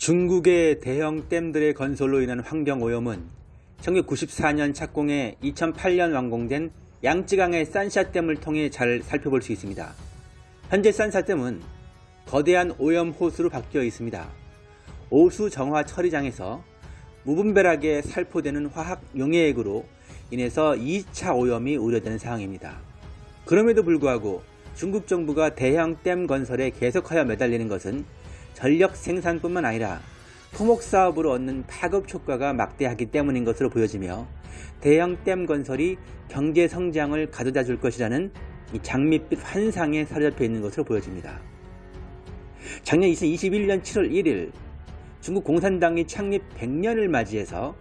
중국의 대형 댐들의 건설로 인한 환경오염은 1994년 착공해 2008년 완공된 양쯔강의 산샤댐을 통해 잘 살펴볼 수 있습니다. 현재 산샤댐은 거대한 오염 호수로 바뀌어 있습니다. 오수 정화 처리장에서 무분별하게 살포되는 화학 용해액으로 인해서 2차 오염이 우려되는 상황입니다. 그럼에도 불구하고 중국 정부가 대형 댐 건설에 계속하여 매달리는 것은 전력 생산뿐만 아니라 토목 사업으로 얻는 파급 효과가 막대하기 때문인 것으로 보여지며 대형 댐 건설이 경제 성장을 가져다 줄 것이라는 장밋빛 환상에 사로잡혀 있는 것으로 보여집니다. 작년 2021년 7월 1일 중국 공산당이 창립 100년을 맞이해서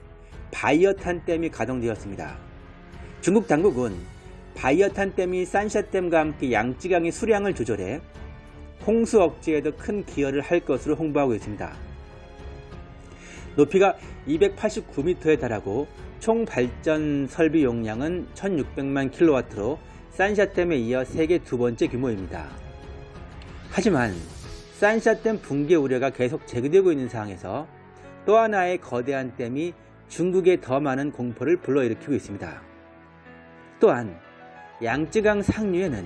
바이어탄 댐이 가동되었습니다. 중국 당국은 바이어탄 댐이 산샤댐과 함께 양쯔강의 수량을 조절해 홍수 억제에도 큰 기여를 할 것으로 홍보하고 있습니다. 높이가 289m에 달하고 총 발전 설비 용량은 1600만 킬로와트로 산샤댐에 이어 세계 두 번째 규모입니다. 하지만 산샤댐 붕괴 우려가 계속 제기되고 있는 상황에서 또 하나의 거대한 댐이 중국에 더 많은 공포를 불러일으키고 있습니다. 또한 양쯔강 상류에는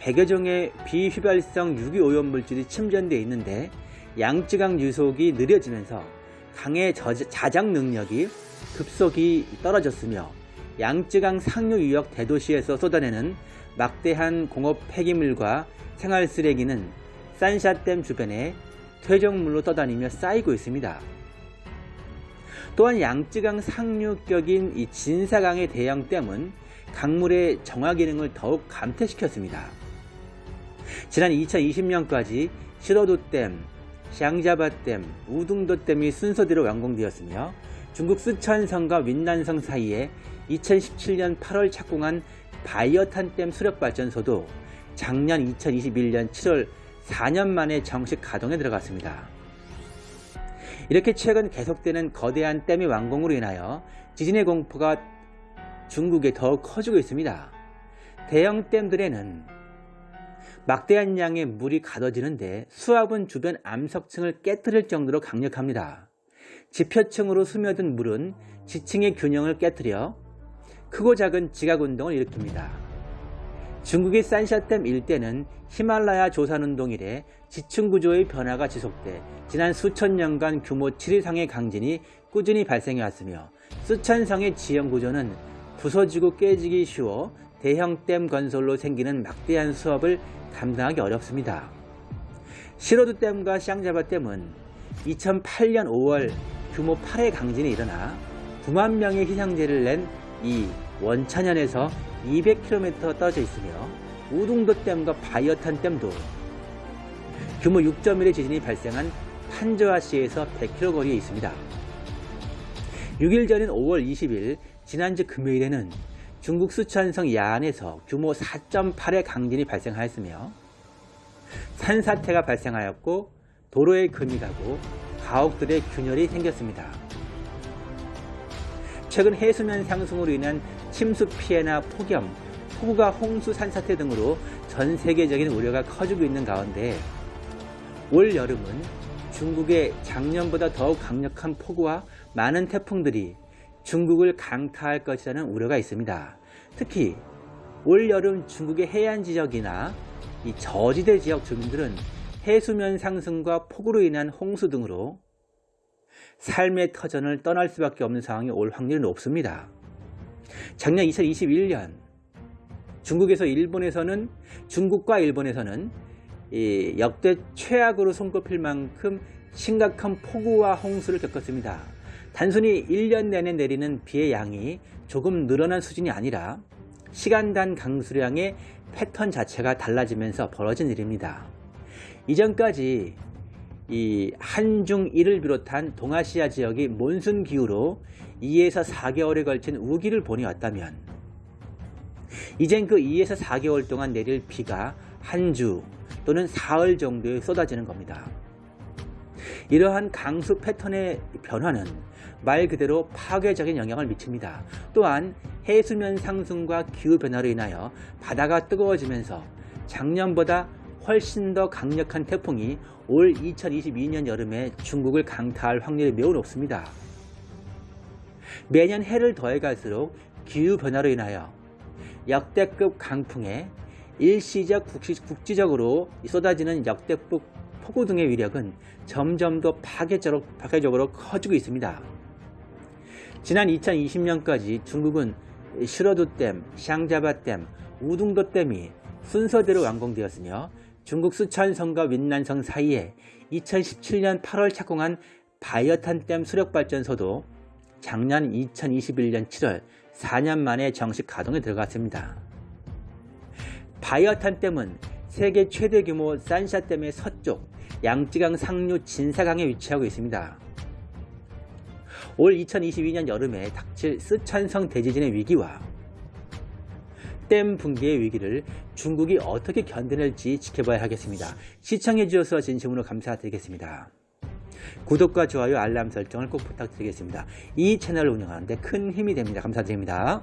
100여 종의 비휘발성 유기오염 물질이 침전되어 있는데 양쯔강 유속이 느려지면서 강의 자작 능력이 급속히 떨어졌으며 양쯔강 상류 유역 대도시에서 쏟아내는 막대한 공업 폐기물과 생활 쓰레기는 산샤댐 주변에 퇴적물로 떠다니며 쌓이고 있습니다. 또한 양쯔강 상류격인 이 진사강의 대형댐은 강물의 정화 기능을 더욱 감퇴시켰습니다. 지난 2020년까지 시로도댐, 샹자바댐, 우둥도댐이 순서대로 완공되었으며 중국 쓰촨성과 윈난성 사이에 2017년 8월 착공한 바이어탄댐 수력발전소도 작년 2021년 7월 4년 만에 정식 가동에 들어갔습니다. 이렇게 최근 계속되는 거대한 댐의 완공으로 인하여 지진의 공포가 중국에 더욱 커지고 있습니다. 대형 댐들에는 막대한 양의 물이 가둬지는데 수압은 주변 암석층을 깨뜨릴 정도로 강력합니다. 지표층으로 스며든 물은 지층의 균형을 깨뜨려 크고 작은 지각운동을 일으킵니다. 중국의 산샤댐 일대는 히말라야 조산운동 이래 지층구조의 변화가 지속돼 지난 수천 년간 규모 7 이상의 강진이 꾸준히 발생해 왔으며 쓰촨성의 지형구조는 부서지고 깨지기 쉬워 대형 댐 건설로 생기는 막대한 수압을 감당하기 어렵습니다. 시로드 댐과 샹자바 댐은 2008년 5월 규모 8의 강진이 일어나 9만 명의 희생자를 낸 이 원천연에서 200km 떨어져 있으며 우둥도 댐과 바이어탄 댐도 규모 6.1의 지진이 발생한 판저와시에서 100km 거리에 있습니다. 6일 전인 5월 20일 지난주 금요일에는 중국 수천성 야안에서 규모 4.8의 강진이 발생하였으며 산사태가 발생하였고 도로에 금이 가고 가옥들의 균열이 생겼습니다. 최근 해수면 상승으로 인한 침수 피해나 폭염, 폭우가 홍수 산사태 등으로 전 세계적인 우려가 커지고 있는 가운데 올 여름은 중국의 작년보다 더욱 강력한 폭우와 많은 태풍들이 중국을 강타할 것이라는 우려가 있습니다. 특히 올여름 중국의 해안 지역이나 이 저지대 지역 주민들은 해수면 상승과 폭우로 인한 홍수 등으로 삶의 터전을 떠날 수밖에 없는 상황이 올 확률이 높습니다. 작년 2021년 중국에서 일본에서는 중국과 일본에서는 역대 최악으로 손꼽힐 만큼 심각한 폭우와 홍수를 겪었습니다. 단순히 1년 내내 내리는 비의 양이 조금 늘어난 수준이 아니라 시간 단 강수량의 패턴 자체가 달라지면서 벌어진 일입니다. 이전까지 이 한중 일을 비롯한 동아시아 지역이 몬순 기후로 2에서 4개월에 걸친 우기를 보내왔다면 이젠 그 2에서 4개월 동안 내릴 비가 한 주 또는 사흘 정도에 쏟아지는 겁니다. 이러한 강수 패턴의 변화는 말 그대로 파괴적인 영향을 미칩니다. 또한 해수면 상승과 기후변화로 인하여 바다가 뜨거워지면서 작년보다 훨씬 더 강력한 태풍이 올 2022년 여름에 중국을 강타할 확률이 매우 높습니다. 매년 해를 더해갈수록 기후변화로 인하여 역대급 강풍에 일시적 국지적으로 쏟아지는 역대급 폭우 등의 위력은 점점 더 파괴적으로, 파괴적으로 커지고 있습니다. 지난 2020년까지 중국은 슈러두댐, 샹자바댐, 우둥도댐이 순서대로 완공되었으며 중국 수천성과 윈난성 사이에 2017년 8월 착공한 바이어탄댐 수력발전소도 작년 2021년 7월 4년 만에 정식 가동에 들어갔습니다. 바이어탄댐은 세계 최대 규모 산샤댐의 서쪽 양쯔강 상류 진사강에 위치하고 있습니다. 올 2022년 여름에 닥칠 쓰촨성 대지진의 위기와 댐 붕괴의 위기를 중국이 어떻게 견뎌낼지 지켜봐야 하겠습니다. 시청해 주셔서 진심으로 감사드리겠습니다. 구독과 좋아요, 알람 설정을 꼭 부탁드리겠습니다. 이 채널을 운영하는데 큰 힘이 됩니다. 감사드립니다.